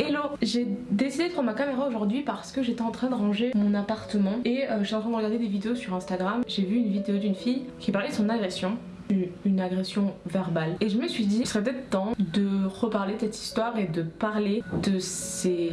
Hello J'ai décidé de prendre ma caméra aujourd'hui parce que j'étais en train de ranger mon appartement et euh, j'étais en train de regarder des vidéos sur Instagram. J'ai vu une vidéo d'une fille qui parlait de son agression une agression verbale et je me suis dit il serait peut-être temps de reparler de cette histoire et de parler de ces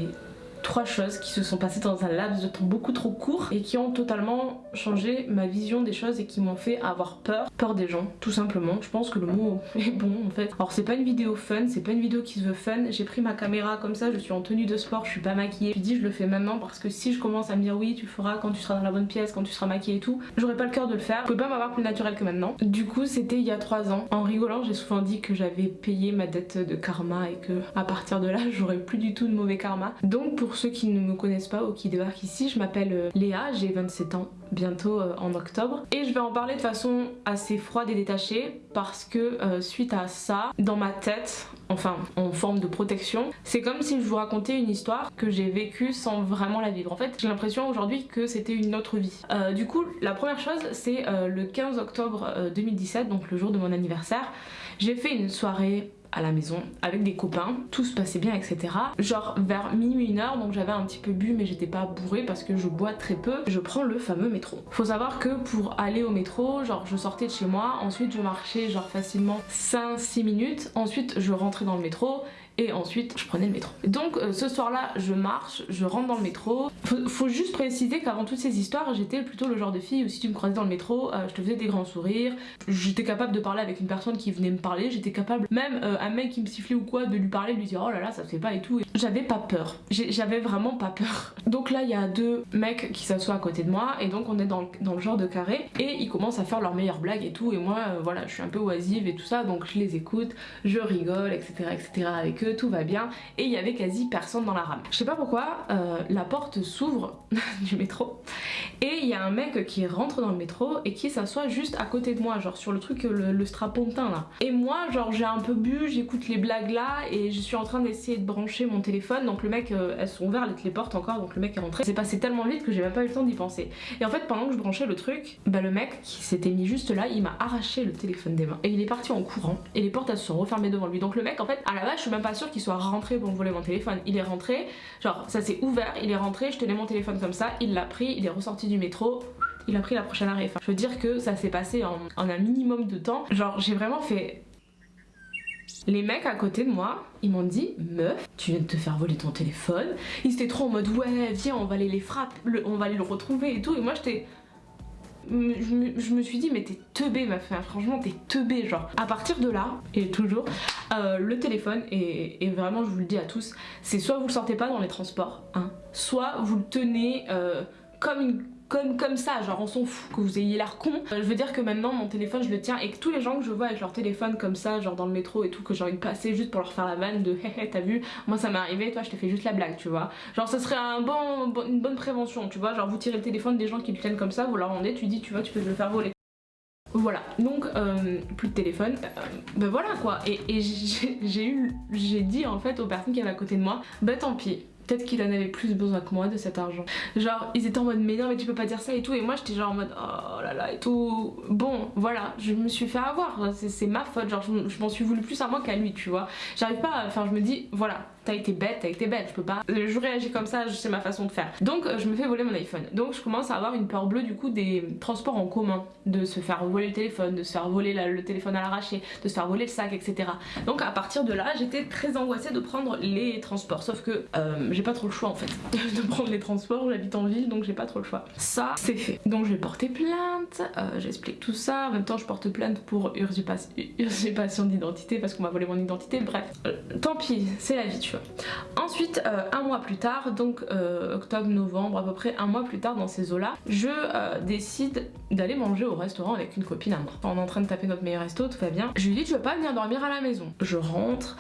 trois choses qui se sont passées dans un laps de temps beaucoup trop court et qui ont totalement changé ma vision des choses et qui m'ont fait avoir peur, peur des gens tout simplement. Je pense que le mot est bon en fait. Alors c'est pas une vidéo fun, c'est pas une vidéo qui se veut fun. J'ai pris ma caméra comme ça, je suis en tenue de sport, je suis pas maquillée. Je dis je le fais maintenant parce que si je commence à me dire oui tu feras quand tu seras dans la bonne pièce, quand tu seras maquillée et tout, j'aurais pas le cœur de le faire. Je peux pas m'avoir plus naturel que maintenant. Du coup c'était il y a trois ans. En rigolant j'ai souvent dit que j'avais payé ma dette de karma et que à partir de là j'aurais plus du tout de mauvais karma. Donc pour ceux qui ne me connaissent pas ou qui débarquent ici, je m'appelle euh, Léa, j'ai 27 ans bientôt euh, en octobre et je vais en parler de façon assez froide et détachée parce que euh, suite à ça, dans ma tête, enfin en forme de protection, c'est comme si je vous racontais une histoire que j'ai vécue sans vraiment la vivre. En fait, j'ai l'impression aujourd'hui que c'était une autre vie. du coup, la première chose, c'est le 15 octobre 2017, donc le jour de mon anniversaire, j'ai fait une soirée à la maison avec des copains, tout se passait bien etc. Genre vers minuit une heure donc j'avais un petit peu bu mais j'étais pas bourrée parce que je bois très peu, je prends le fameux métro. Faut savoir que pour aller au métro, genre je sortais de chez moi, ensuite je marchais genre facilement 5-6 minutes, ensuite je rentrais dans le métro et ensuite je prenais le métro. Donc euh, ce soir là je marche, je rentre dans le métro. Faut, juste préciser qu'avant toutes ces histoires j'étais plutôt le genre de fille où si tu me croisais dans le métro euh, je te faisais des grands sourires, j'étais capable de parler avec une personne qui venait me parler, j'étais capable même euh, un mec qui me sifflait ou quoi de lui parler, de lui dire oh là là ça se fait pas et tout. J'avais pas peur, j'avais vraiment pas peur. Donc là il y a deux mecs qui s'assoient à côté de moi et donc on est dans le, dans le genre de carré et ils commencent à faire leurs meilleures blagues et tout et moi voilà je suis un peu oisive et tout ça donc je les écoute, je rigole etc etc avec eux tout va bien et il y avait quasi personne dans la rame. Je sais pas pourquoi, euh, la porte s'ouvre du métro et il y a un mec qui rentre dans le métro et qui s'assoit juste à côté de moi, genre sur le truc, le, le strapontin là. Et moi, genre j'ai un peu bu, j'écoute les blagues là et je suis en train d'essayer de brancher mon téléphone donc le mec, euh, elles sont ouvertes les portes encore donc le mec est rentré. C'est passé tellement vite que j'ai même pas eu le temps d'y penser. Et en fait pendant que je branchais le truc, bah le mec qui s'était mis juste là, il m'a arraché le téléphone des mains et il est parti en courant et les portes elles se sont refermées devant lui. Donc le mec en fait à la base je suis même pas sûre qu'il soit rentré pour me voler mon téléphone. Il est rentré, genre ça s'est ouvert, il est rentré, je tenais mon téléphone comme ça, il l'a pris, il est ressorti du métro, il a pris la prochaine arrêt. Enfin, je veux dire que ça s'est passé en, un minimum de temps. Genre j'ai vraiment fait... Les mecs à côté de moi, ils m'ont dit meuf, tu viens de te faire voler ton téléphone. Ils étaient trop en mode ouais viens on va aller les frapper, on va aller le retrouver et tout. Et moi j'étais je me, suis dit mais t'es teubé ma fille, franchement t'es teubé genre. À partir de là, et toujours, euh, le téléphone, et, vraiment je vous le dis à tous, c'est soit vous le sortez pas dans les transports, hein, soit vous le tenez euh, comme une comme, comme ça, genre on s'en fout que vous ayez l'air con. Euh, je veux dire que maintenant mon téléphone je le tiens et que tous les gens que je vois avec leur téléphone comme ça, genre dans le métro et tout, que j'ai envie de passer juste pour leur faire la vanne de hé hé t'as vu, moi ça m'est arrivé, toi je te fais juste la blague, tu vois. Genre ça serait un bon, une bonne prévention, tu vois, genre vous tirez le téléphone des gens qui le tiennent comme ça, vous leur rendez, tu dis tu vois tu peux le faire voler. Voilà, donc euh, plus de téléphone, euh, ben voilà quoi, et, et j'ai dit en fait aux personnes qui avaient à côté de moi, bah tant pis, Peut-être qu'il en avait plus besoin que moi de cet argent. Genre, ils étaient en mode, mais non, mais tu peux pas dire ça et tout. Et moi, j'étais genre en mode, oh là là et tout. Bon, voilà, je me suis fait avoir. C'est ma faute. Genre, je, m'en suis voulu plus à moi qu'à lui, tu vois. J'arrive pas, enfin, je me dis, voilà, t'as été bête, t'as été bête, je peux pas. Je réagis comme ça, c'est ma façon de faire. Donc euh, je me fais voler mon iPhone. Donc je commence à avoir une peur bleue du coup des transports en commun, de se faire voler le téléphone, de se faire voler le téléphone à l'arraché, de se faire voler le sac, etc. Donc à partir de là, j'étais très angoissée de prendre les transports. Sauf que euh, j'ai pas trop le choix en fait de prendre les transports, j'habite en ville donc j'ai pas trop le choix. Ça c'est fait. Donc je vais porter plainte, euh, j'explique tout ça. En même temps je porte plainte pour usurpation d'identité parce qu'on m'a volé mon identité. Bref, tant pis, c'est la vie tu vois. Ensuite, euh, un mois plus tard, donc euh, octobre, novembre, à peu près un mois plus tard dans ces eaux-là, je euh, décide d'aller manger au restaurant avec une copine à moi. On est en train de taper notre meilleur resto, tout va bien. Je lui dis, tu veux pas venir dormir à la maison? Je rentre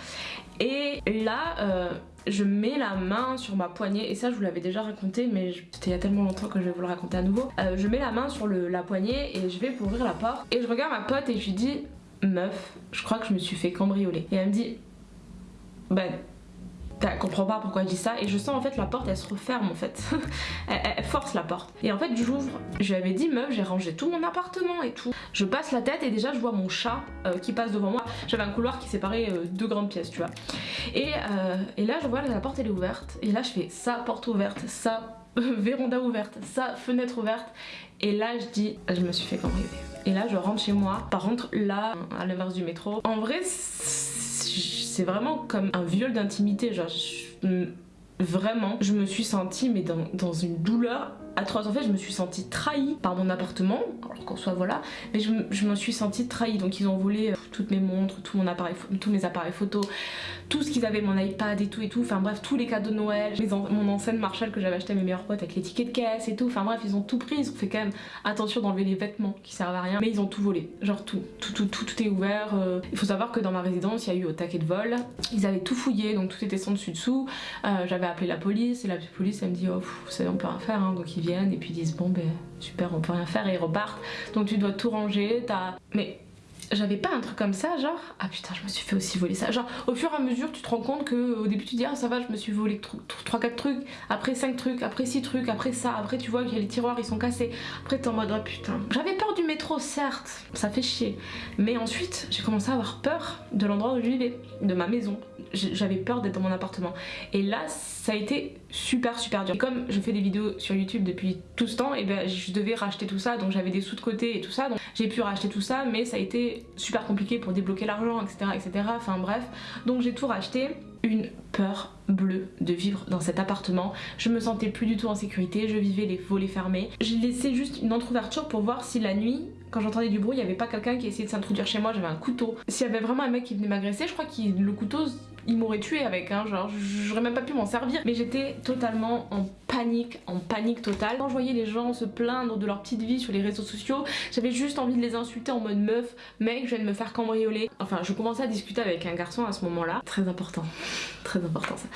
et là, je mets la main sur ma poignée et ça je vous l'avais déjà raconté mais c'était il y a tellement longtemps que je vais vous le raconter à nouveau. Je mets la main sur la poignée et je vais pour ouvrir la porte et je regarde ma pote et je lui dis meuf je crois que je me suis fait cambrioler et elle me dit bah Elle comprend pas pourquoi je dis ça et je sens en fait la porte elle se referme en fait. elle, force la porte. Et en fait j'ouvre, je lui avais dit meuf j'ai rangé tout mon appartement et tout. Je passe la tête et déjà je vois mon chat euh, qui passe devant moi. J'avais un couloir qui séparait euh, deux grandes pièces tu vois. Et, euh, et là je vois la porte elle est ouverte et là je fais sa porte ouverte, sa véranda ouverte, sa fenêtre ouverte et là je dis je me suis fait cambrioler. Et là je rentre chez moi. Par contre là à l'inverse du métro, en vrai c'est vraiment comme un viol d'intimité. Genre, vraiment, je me suis sentie mais dans, une douleur atroce. En fait, je me suis sentie trahie par mon appartement, alors qu'en soit voilà, mais je, je, me suis sentie trahie. Donc ils ont volé euh, toutes mes montres, tout mon appareil, tous mes appareils photo, tout ce qu'ils avaient, mon iPad et tout et tout. Enfin bref, tous les cadeaux de Noël, mon enceinte Marshall que j'avais acheté à mes meilleurs potes avec les tickets de caisse et tout. Enfin bref, ils ont tout pris. Ils ont fait quand même attention d'enlever les vêtements qui servent à rien, mais ils ont tout volé. Genre tout, tout, tout, tout, tout est ouvert. Euh. Il faut savoir que dans ma résidence, il y a eu au taquet de vol. Ils avaient tout fouillé, donc tout était sans dessus dessous. Euh, j'avais appelé la police et la police elle me dit oh vous savez on peut rien faire hein. donc ils et puis disent bon ben super on peut rien faire et ils repartent donc tu dois tout ranger t'as mais j'avais pas un truc comme ça genre ah putain je me suis fait aussi voler ça. Genre au fur et à mesure tu te rends compte que au début tu dis ah ça va je me suis volé 3-4 trucs après 5 trucs après 6 trucs après ça après tu vois que les tiroirs ils sont cassés. Après t'es en mode oh putain. J'avais peur du métro certes ça fait chier mais ensuite j'ai commencé à avoir peur de l'endroit où je vivais de ma maison. J'avais peur d'être dans mon appartement. Et là ça a été super super dur. Comme je fais des vidéos sur youtube depuis tout ce temps et ben je devais racheter tout ça donc j'avais des sous de côté et tout ça donc j'ai pu racheter tout ça mais ça a été super compliqué pour débloquer l'argent etc etc enfin bref. Donc j'ai tout racheté une peur bleue de vivre dans cet appartement. Je me sentais plus du tout en sécurité, je vivais les volets fermés. J'ai laissé juste une entrouverture pour voir si la nuit, quand j'entendais du bruit, il n'y avait pas quelqu'un qui essayait de s'introduire chez moi, j'avais un couteau. S'il y avait vraiment un mec qui venait m'agresser, je crois que le couteau il m'aurait tué avec, hein, genre j'aurais même pas pu m'en servir. Mais j'étais totalement en panique, en panique totale. Quand je voyais les gens se plaindre de leur petite vie sur les réseaux sociaux, j'avais juste envie de les insulter en mode meuf, mec, je viens de me faire cambrioler. Enfin, je commençais à discuter avec un garçon à ce moment-là. Très important, très important ça.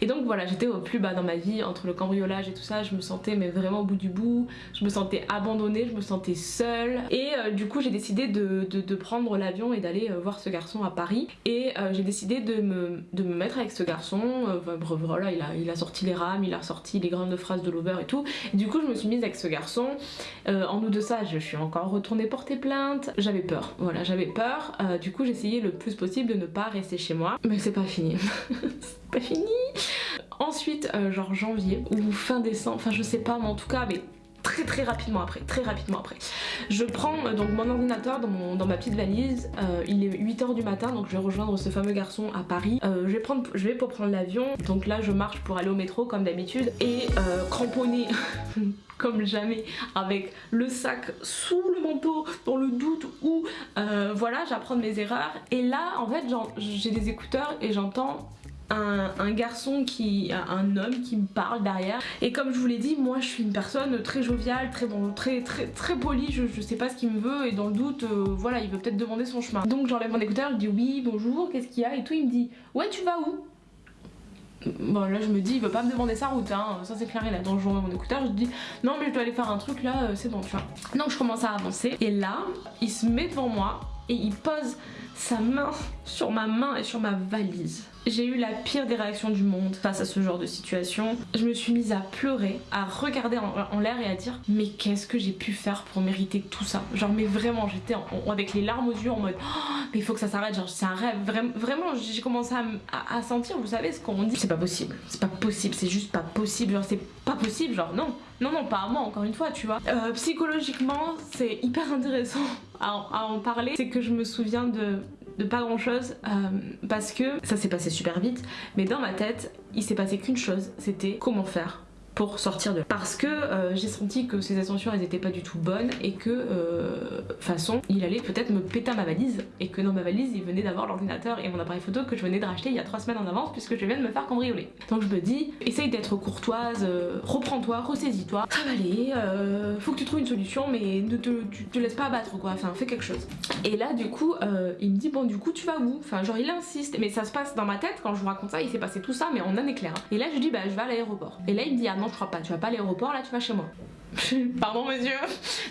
Et donc voilà, j'étais au plus bas dans ma vie, entre le cambriolage et tout ça, je me sentais mais vraiment au bout du bout, je me sentais abandonnée, je me sentais seule. Et euh, du coup, j'ai décidé de, prendre l'avion et d'aller euh, voir ce garçon à Paris. Et euh, j'ai décidé de me de me mettre avec ce garçon. Euh, voilà, il a, il a sorti les rames, il a sorti les grandes phrases de Lover et tout. Du coup, je me suis mise avec ce garçon. Euh, en nous de ça, je suis encore retournée porter plainte. J'avais peur, voilà, j'avais peur. Euh, du coup, j'essayais le plus possible de ne pas rester chez moi. Mais c'est pas fini. c'est pas fini. Ensuite, genre janvier ou fin décembre, enfin je sais pas, mais en tout cas, mais très rapidement après, très rapidement après. Je prends euh, donc mon ordinateur dans, ma petite valise, euh, il est 8h du matin donc je vais rejoindre ce fameux garçon à Paris. Euh, je, vais pour prendre l'avion, donc là je marche pour aller au métro comme d'habitude et cramponné comme jamais avec le sac sous le manteau dans le doute où voilà j'apprends mes erreurs et là en fait j'ai des écouteurs et j'entends un, garçon qui un homme qui me parle derrière. Et comme je vous l'ai dit moi je suis une personne très joviale très très très polie. Je, sais pas ce qu'il me veut et dans le doute euh, voilà il veut peut-être demander son chemin. Donc j'enlève mon écouteur je dis oui bonjour qu'est-ce qu'il y a et tout. Il me dit ouais tu vas où? Bon là je me dis il veut pas me demander sa route hein, ça c'est clair donc je remets mon écouteur. Je dis non mais je dois aller faire un truc là euh, c'est bon tu vois. Donc je commence à avancer. Et là il se met devant moi et il pose sa main sur ma main et sur ma valise. J'ai eu la pire des réactions du monde face à ce genre de situation. Je me suis mise à pleurer, à regarder en, l'air et à dire mais qu'est-ce que j'ai pu faire pour mériter tout ça? Genre mais vraiment j'étais avec les larmes aux yeux en mode oh, mais il faut que ça s'arrête, genre c'est un rêve. vraiment j'ai commencé à, sentir, vous savez ce qu'on dit. C'est pas possible, c'est pas possible, c'est juste pas possible, genre c'est pas possible, genre non. Non non pas à moi encore une fois tu vois. Euh, psychologiquement c'est hyper intéressant à en parler. C'est que je me souviens de pas grand chose euh, parce que ça s'est passé super vite mais dans ma tête il s'est passé qu'une chose c'était comment faire sortir de là. Parce que euh, j'ai senti que ses ascensions elles étaient pas du tout bonnes et que euh, façon il allait peut-être me péter ma valise et que dans ma valise il venait d'avoir l'ordinateur et mon appareil photo que je venais de racheter il y a trois semaines en avance puisque je viens de me faire cambrioler. Donc je me dis essaye d'être courtoise, euh, reprends-toi, ressaisis-toi, ça va aller, faut que tu trouves une solution mais ne te, laisses pas abattre quoi, enfin fais quelque chose. Et là du coup il me dit bon du coup tu vas où? Enfin genre il insiste mais ça se passe dans ma tête quand je vous raconte ça il s'est passé tout ça mais en un éclair. Et là je dis bah je vais à l'aéroport. Et là il me dit ah non je crois pas, tu vas pas à l'aéroport, là tu vas chez moi. Pardon monsieur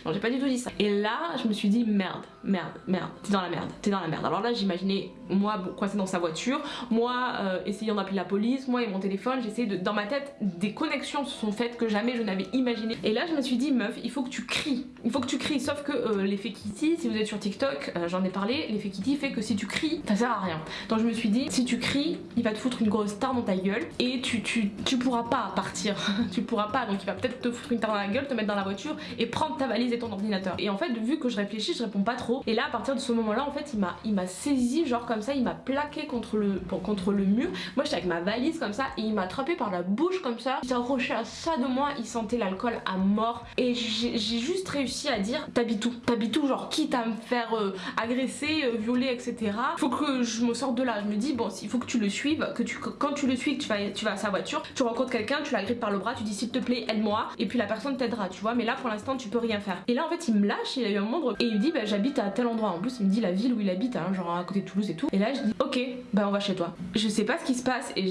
Non j'ai pas du tout dit ça. Et là je me suis dit merde, merde, merde, t'es dans la merde, t'es dans la merde. Alors là j'imaginais moi coincé dans sa voiture, moi euh, essayant d'appeler la police, moi et mon téléphone, j'essayais de... Dans ma tête des connexions se sont faites que jamais je n'avais imaginé. Et là je me suis dit meuf il faut que tu cries, il faut que tu cries. Sauf que euh, l'effet Kitty, si vous êtes sur TikTok, euh, j'en ai parlé, l'effet Kitty fait que si tu cries ça sert à rien. Donc je me suis dit si tu cries il va te foutre une grosse star dans ta gueule et tu, tu, tu pourras pas partir, tu pourras pas donc il va peut-être te foutre une star dans la gueule, te mettre dans la voiture et prendre ta valise et ton ordinateur. Et en fait, vu que je réfléchis, je réponds pas trop. Et là, à partir de ce moment-là, en fait, il m'a il m'a saisi, genre comme ça, il m'a plaqué contre le, contre le mur. Moi, j'étais avec ma valise comme ça et il m'a attrapé par la bouche comme ça. Il s'approchait à ça de moi, il sentait l'alcool à mort. Et j'ai juste réussi à dire T'habites où? T'habites où Genre, quitte à me faire euh, agresser, euh, violer, etc. Faut que je me sorte de là. Je me dis, bon, il faut que tu le suives, que tu, quand tu le suis, que tu vas, tu vas à sa voiture, tu rencontres quelqu'un, tu l'agrippes par le bras, tu dis s'il te plaît, aide-moi. Et puis la personne t'aidera, tu vois. Mais là, pour l'instant, tu peux rien faire. Et là, en fait, il me lâche, il a eu un monde et il me dit, bah, j'habite à tel endroit. En plus, il me dit la ville où il habite, hein, genre à côté de Toulouse et tout. Et là, je dis, ok, bah, on va chez toi. Je sais pas ce qui se passe et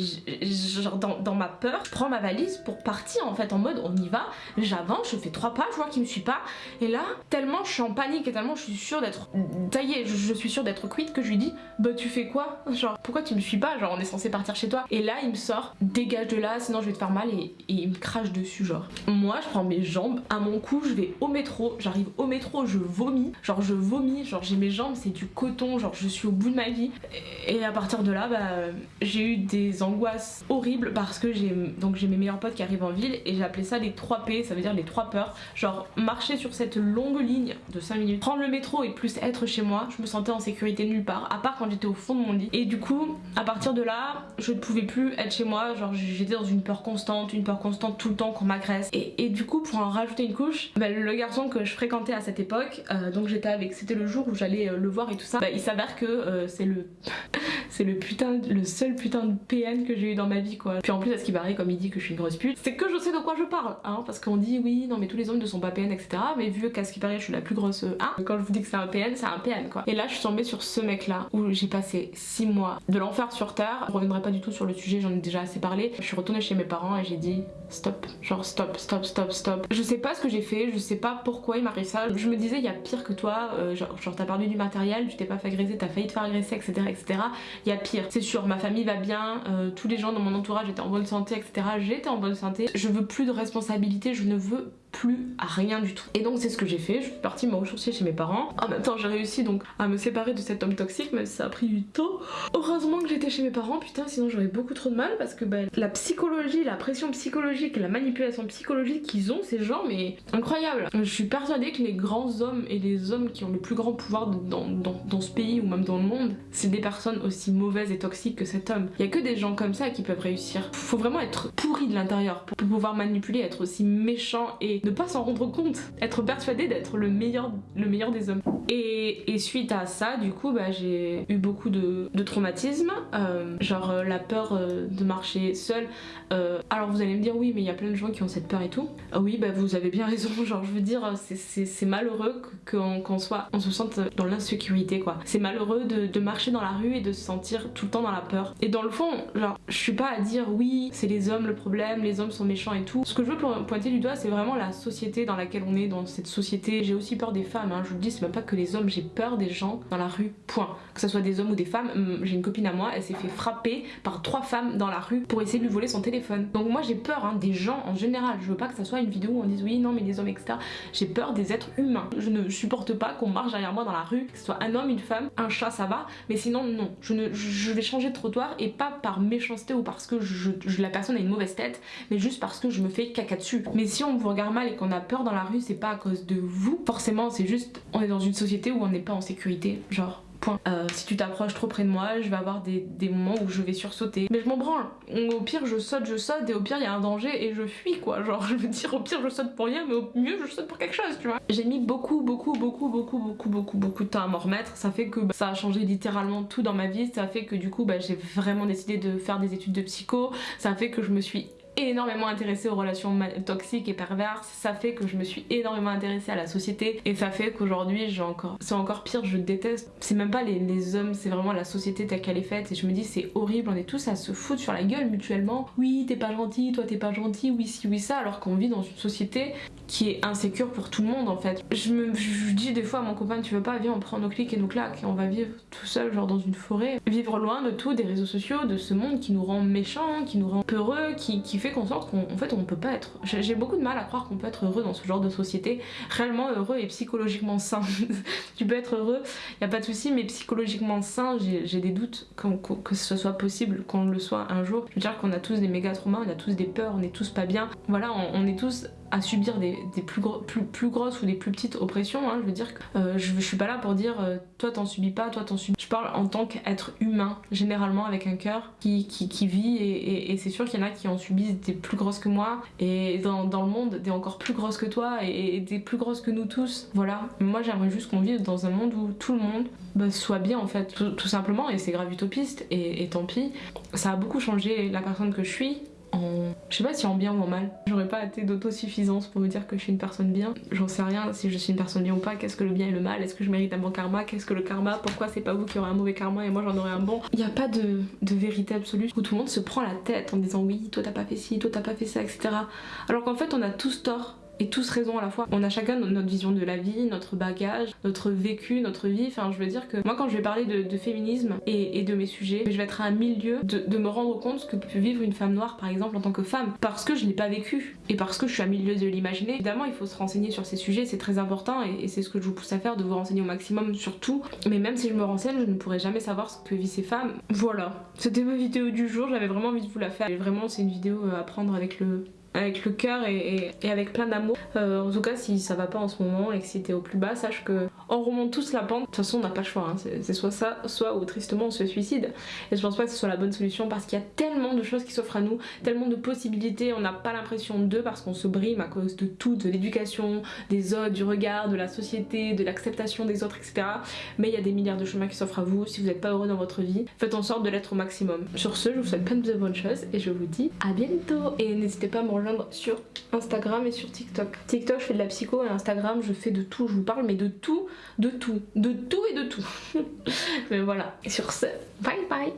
genre, dans, ma peur, je prends ma valise pour partir en fait, en mode, on y va. J'avance, je fais trois pas, je vois qu'il me suit pas. Et là, tellement je suis en panique et tellement je suis sûre d'être. Y est, je, suis sûre d'être quitte que je lui dis, bah, tu fais quoi? Genre, pourquoi tu me suis pas? Genre, on est censé partir chez toi. Et là, il me sort, dégage de là, sinon je vais te faire mal et, et il me crache dessus, genre. Moi, je prends mes jambes, à mon cou, je vais au métro, j'arrive au métro, je vomis, genre je vomis, genre j'ai mes jambes, c'est du coton, genre je suis au bout de ma vie. Et à partir de là, bah, j'ai eu des angoisses horribles parce que j'ai donc j'ai mes meilleurs potes qui arrivent en ville et j'ai appelé ça les 3 P, ça veut dire les 3 peurs. Genre marcher sur cette longue ligne de 5 minutes, prendre le métro et plus être chez moi, je me sentais en sécurité nulle part, à part quand j'étais au fond de mon lit. Et du coup, à partir de là, je ne pouvais plus être chez moi, genre j'étais dans une peur constante, une peur constante tout le temps qu'on m'agresse. Et, et, du coup, pour rajouter une couche, bah, le garçon que je fréquentais à cette époque, euh, donc j'étais avec, c'était le jour où j'allais euh, le voir et tout ça, bah, il s'avère que euh, c'est le c'est le putain, le seul putain de PN que j'ai eu dans ma vie quoi. Puis en plus à ce qui paraît comme il dit que je suis une grosse pute, c'est que je sais de quoi je parle, hein, parce qu'on dit oui non mais tous les hommes ne sont pas PN etc. Mais vu qu'à ce qui paraît je suis la plus grosse hein, quand je vous dis que c'est un PN, c'est un PN quoi. Et là je suis tombée sur ce mec là où j'ai passé 6 mois de l'enfer sur terre. Je reviendrai pas du tout sur le sujet, j'en ai déjà assez parlé. Je suis retournée chez mes parents et j'ai dit stop, genre stop, stop, stop, stop. Je sais pas ce que j'ai fait, je sais pas pourquoi il m'arrive ça. Je me disais il y a pire que toi, euh, genre, t'as perdu du matériel, tu t'es pas fait agresser, t'as failli te faire agresser, etc. etc. Il y a pire, c'est sûr, ma famille va bien, euh, tous les gens dans mon entourage étaient en bonne santé, etc. J'étais en bonne santé, je veux plus de responsabilité, je ne veux plus à rien du tout. Et donc c'est ce que j'ai fait, je suis partie me ressourcer chez mes parents. En même temps j'ai réussi donc à me séparer de cet homme toxique même si ça a pris du temps. Heureusement que j'étais chez mes parents, putain sinon j'aurais beaucoup trop de mal parce que bah, la psychologie, la pression psychologique, la manipulation psychologique qu'ils ont ces gens mais incroyable. Je suis persuadée que les grands hommes et les hommes qui ont le plus grand pouvoir dans, dans, dans ce pays ou même dans le monde, c'est des personnes aussi mauvaises et toxiques que cet homme. Il y a que des gens comme ça qui peuvent réussir. Faut vraiment être pourri de l'intérieur pour pouvoir manipuler, être aussi méchant et ne pas s'en rendre compte, être persuadé d'être le meilleur, le meilleur des hommes. Et, suite à ça, du coup, bah, j'ai eu beaucoup de, traumatismes, euh, genre euh, la peur euh, de marcher seule. alors vous allez me dire oui, mais il y a plein de gens qui ont cette peur et tout. oui, bah vous avez bien raison. Genre je veux dire, c'est malheureux qu'on soit, on se sente dans l'insécurité. C'est malheureux de, de marcher dans la rue et de se sentir tout le temps dans la peur. Et dans le fond, genre je suis pas à dire oui, c'est les hommes le problème, les hommes sont méchants et tout. Ce que je veux pointer du doigt, c'est vraiment la société dans laquelle on est, dans cette société. J'ai aussi peur des femmes, hein. je vous le dis, c'est même pas que les hommes, j'ai peur des gens dans la rue, point. Que ce soit des hommes ou des femmes, hum, j'ai une copine à moi, elle s'est fait frapper par trois femmes dans la rue pour essayer de lui voler son téléphone. Donc moi j'ai peur hein, des gens en général, je veux pas que ça soit une vidéo où on dise oui, non mais les hommes etc. J'ai peur des êtres humains. Je ne supporte pas qu'on marche derrière moi dans la rue, que ce soit un homme, une femme, un chat ça va, mais sinon non. Je, ne, vais changer de trottoir et pas par méchanceté ou parce que la personne a une mauvaise tête, mais juste parce que je me fais caca dessus. Mais si on vous regarde et qu'on a peur dans la rue, c'est pas à cause de vous. Forcément, c'est juste, on est dans une société où on n'est pas en sécurité. Genre, Point. Euh, si tu t'approches trop près de moi, je vais avoir des, moments où je vais sursauter. Mais je m'en branle. Au pire, je saute, je saute, et au pire, il y a un danger et je fuis quoi. Genre, je veux dire, au pire, je saute pour rien, mais au mieux, je saute pour quelque chose, tu vois. J'ai mis beaucoup, beaucoup, beaucoup, beaucoup, beaucoup, beaucoup, beaucoup de temps à m'en remettre. Ça fait que bah, ça a changé littéralement tout dans ma vie. Ça fait que du coup, bah, j'ai vraiment décidé de faire des études de psycho. Ça fait que je me suis énormément intéressée aux relations toxiques et perverses, ça fait que je me suis énormément intéressée à la société et ça fait qu'aujourd'hui j'ai encore c'est encore pire, je déteste. C'est même pas les, les hommes, c'est vraiment la société telle qu'elle est faite et je me dis c'est horrible, on est tous à se foutre sur la gueule mutuellement. Oui, t'es pas gentil, toi t'es pas gentil, oui si oui ça alors qu'on vit dans une société qui est insécure pour tout le monde en fait. Je me je dis des fois à mon copain tu veux pas viens on prend nos clics et nos claques et on va vivre tout seul genre dans une forêt. Vivre loin de tout, des réseaux sociaux, de ce monde qui nous rend méchants, qui nous rend peureux, qui, qui fait qu'en sorte qu'en fait on peut pas être. J'ai beaucoup de mal à croire qu'on peut être heureux dans ce genre de société, réellement heureux et psychologiquement sain. tu peux être heureux, y a pas de souci, mais psychologiquement sain, j'ai des doutes que ce soit possible qu'on le soit un jour. Je veux dire qu'on a tous des méga traumas, on a tous des peurs, on est tous pas bien. Voilà, on, est tous à subir des, plus, grosses ou des plus petites oppressions. Hein. Je veux dire que euh, je, suis pas là pour dire euh, toi t'en subis pas, toi t'en subis. Je parle en tant qu'être humain, généralement avec un cœur qui, qui, vit et, c'est sûr qu'il y en a qui en subissent des plus grosses que moi et dans, le monde des encore plus grosses que toi et, des plus grosses que nous tous. Voilà, moi j'aimerais juste qu'on vive dans un monde où tout le monde bah, soit bien en fait, tout, simplement et c'est grave utopiste et tant pis. Ça a beaucoup changé la personne que je suis en... Je sais pas si en bien ou en mal. J'aurais pas été d'autosuffisance pour vous dire que je suis une personne bien. J'en sais rien si je suis une personne bien ou pas. Qu'est-ce que le bien et le mal? Est-ce que je mérite un bon karma? Qu'est-ce que le karma? Pourquoi c'est pas vous qui aurez un mauvais karma et moi j'en aurai un bon? Il n'y a pas de, de, vérité absolue où tout le monde se prend la tête en disant oui, toi t'as pas fait ci, toi t'as pas fait ça, etc. Alors qu'en fait on a tous tort et tous raison à la fois. On a chacun notre vision de la vie, notre bagage, notre vécu, notre vie. Enfin, je veux dire que moi, quand je vais parler de, féminisme et, de mes sujets, je vais être à un milieu de, me rendre compte ce que peut vivre une femme noire, par exemple, en tant que femme, parce que je l'ai pas vécu et parce que je suis à milieu de l'imaginer. Évidemment, il faut se renseigner sur ces sujets, c'est très important et, c'est ce que je vous pousse à faire, de vous renseigner au maximum sur tout. Mais même si je me renseigne, je ne pourrai jamais savoir ce que vivent ces femmes. Voilà, c'était ma vidéo du jour, j'avais vraiment envie de vous la faire. Et vraiment, c'est une vidéo à prendre avec le avec le cœur et, avec plein d'amour. Euh, en tout cas, si ça va pas en ce moment et que si au plus bas, sache que on remonte tous la pente. De toute façon, on n'a pas le choix. Hein. C'est soit ça, soit ou tristement on se suicide. Et je pense pas que ce soit la bonne solution parce qu'il y a tellement de choses qui s'offrent à nous, tellement de possibilités. On n'a pas l'impression d'eux parce qu'on se brime à cause de tout, de l'éducation, des autres, du regard, de la société, de l'acceptation des autres, etc. Mais il y a des milliards de chemins qui s'offrent à vous. Si vous n'êtes pas heureux dans votre vie, faites en sorte de l'être au maximum. Sur ce, je vous souhaite plein de bonnes choses et je vous dis à bientôt. Et n'hésitez pas à me rejoindre sur Instagram et sur TikTok. TikTok, je fais de la psycho et Instagram, je fais de tout. Je vous parle, mais de tout, de tout, de tout et de tout. mais voilà. Sur ce, bye bye